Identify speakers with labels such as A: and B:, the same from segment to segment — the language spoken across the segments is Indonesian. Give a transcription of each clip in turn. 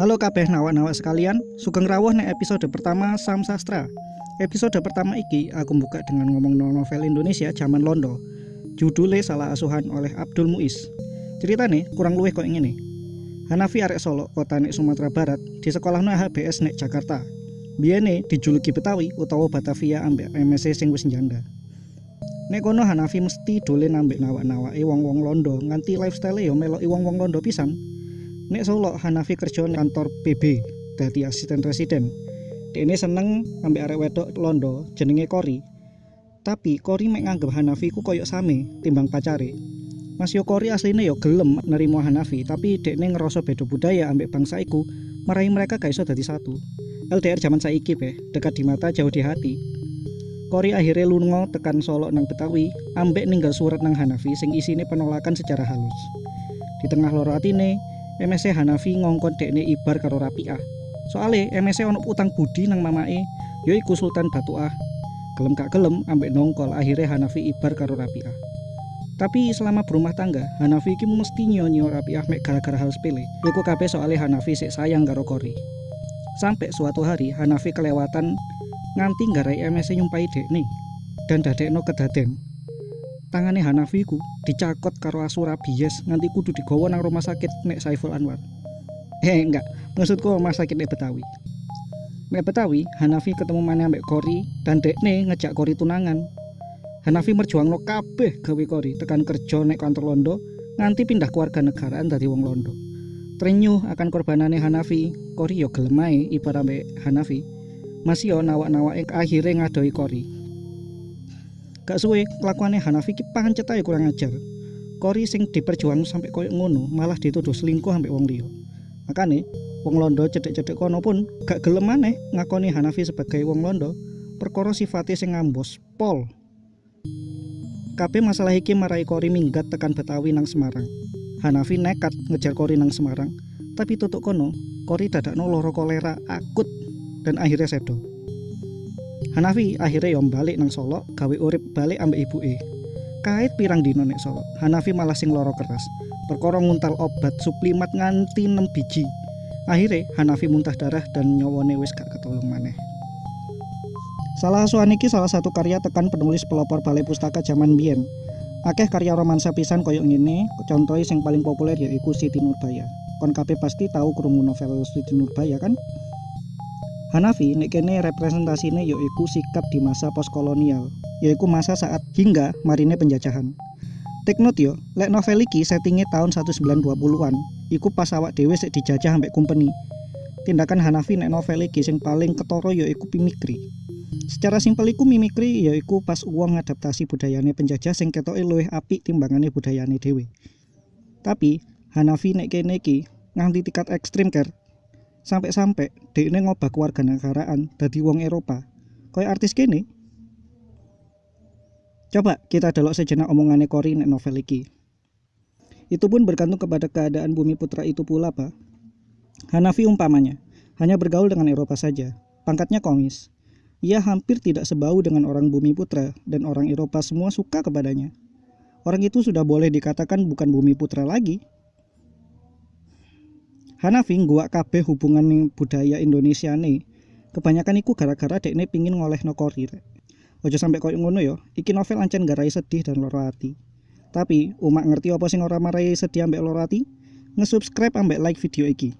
A: Halo kabeh nawak-nawak sekalian, sugeng rawuh nek episode pertama Sam Sastra. Episode pertama iki aku buka dengan ngomong novel Indonesia zaman Londo. Judulnya Salah Asuhan oleh Abdul Muiz. Ceritane kurang luwih kok ngene. Hanafi arek Solo, kota nek Sumatera Barat, di sekolah HBS nek Jakarta. Biyene dijuluki Betawi utawa Batavia ambek MSc sing wis njanda. Nek kono Hanafi mesti dolen ambek nawak-nawake wong-wong Londo nganti lifestyle yo meloki wong-wong Londo pisan. Nek Solo Hanafi kerja kantor PB dadi asisten residen. Dene seneng ambek arek wedok Londo jenenge Kori. Tapi Kori mek nganggep Hanafi ku koyok same timbang pacare. Mas yo Kori asline yo gelem nerimo Hanafi, tapi dekne ngerasa beda budaya ambek bangsa iku, marahi mereka gak iso dadi satu. LDR zaman saiki be, dekat di mata jauh di hati. Kori akhirnya lungo tekan Solo nang Betawi, ambek ninggal surat nang Hanafi sing isine penolakan secara halus. Di tengah loro atine, MSC Hanafi ngongkon dekne ibar karo Rapiah. Soale MSC ono utang budi nang mamae, yaiku Sultan Batuah. Gelem gak gelem ambek nongkol akhirnya Hanafi ibar karo Rapiah. Tapi selama berumah tangga, Hanafi iki mesti nyonyo Rapiah mek gara-gara hal sepele. Iku kabeh soale Hanafi sik sayang karo Kori. Sampai suatu hari Hanafi kelewatan nganti nggarai MSC nyumpai dekne dan dadekno kedaden tangane Hanafi ku dicakot karo asu rabies nganti kudu digawa nang rumah sakit nek Saiful Anwar. Eh enggak, maksudku rumah sakit nek Betawi. Nek Betawi, Hanafi ketemu mana ambek Kori dan dekne ngejak Kori tunangan. Hanafi merjuangno kabeh gawe Kori tekan kerja nek kantor Londo nganti pindah keluarga negaraan dari wong Londo. Trenyuh akan korbanane Hanafi, Kori yo gelem ae ibarat ambek Hanafi. Masih yo nawak-nawake akhirnya ngadoi Kori. Gak suwe kelakuannya Hanafi ki pancet ae kurang ajar. Kori sing diperjuang sampai koyo ngono malah dituduh selingkuh ambek wong liya. Makane wong Londo cedek-cedek kono pun gak gelem maneh ngakoni Hanafi sebagai wong Londo perkara sifate sing ngambos pol. Kabeh masalah iki marai Kori minggat tekan Betawi nang Semarang. Hanafi nekat ngejar Kori nang Semarang, tapi tutuk kono Kori dadakno loro kolera akut dan akhirnya sedo. Hanafi akhirnya yom balik nang Solo gawe urip balik ambek ibuke. Kait pirang dino nek Solo, Hanafi malah sing loro keras. Perkara nguntal obat suplimat nganti 6 biji. Akhirnya Hanafi muntah darah dan nyawane wis gak ketolong maneh. Salah asuhan iki salah satu karya tekan penulis pelopor balai pustaka zaman biyen. Akeh karya romansa pisan koyok ngene, contohnya sing paling populer yaiku Siti Nurbaya. Kon kabeh pasti tahu krungu novel Siti Nurbaya kan? Hanafi nek kene representasine yaiku sikap di masa postkolonial, yaiku masa saat hingga marine penjajahan. Teknot yo, lek novel iki settingnya tahun 1920-an, iku pas awak dhewe sik dijajah ambek company. Tindakan Hanafi nek novel iki sing paling ketara yaiku mimikri. Secara simpel iku mimikri yaiku pas uang ngadaptasi budayane penjajah sing ketoke luwih apik timbangane budayane dhewe. Tapi Hanafi nek kene iki nganti tingkat ekstrim ker sampai-sampai dekne ngobah keluarga negaraan dadi wong Eropa. Koyo artis kene. Coba kita delok sejenak omongane Kori nek novel iki. Itu pun bergantung kepada keadaan bumi putra itu pula pak. Hanafi umpamanya hanya bergaul dengan Eropa saja. Pangkatnya komis. Ia hampir tidak sebau dengan orang bumi putra dan orang Eropa semua suka kepadanya. Orang itu sudah boleh dikatakan bukan bumi putra lagi Hanafi gua kabeh hubungan budaya Indonesia nih. Kebanyakan iku gara-gara dekne pingin ngoleh no kori rek. Ojo sampai koyo ngono yo, iki novel ancen garai sedih dan loro hati. Tapi, umak ngerti apa sing ora marai sedih ambek loro hati? Nge-subscribe ambek like video iki.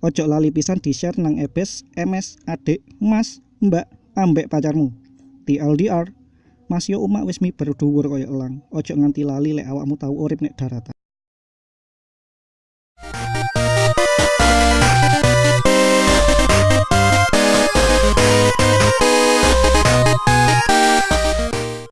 A: Ojo lali pisan di-share nang ebes, MS, adik, mas, mbak, ambek pacarmu. TLDR, Mas yo umak wis mi berdhuwur koyo elang. Ojo nganti lali lek awakmu tahu urip nek daratan.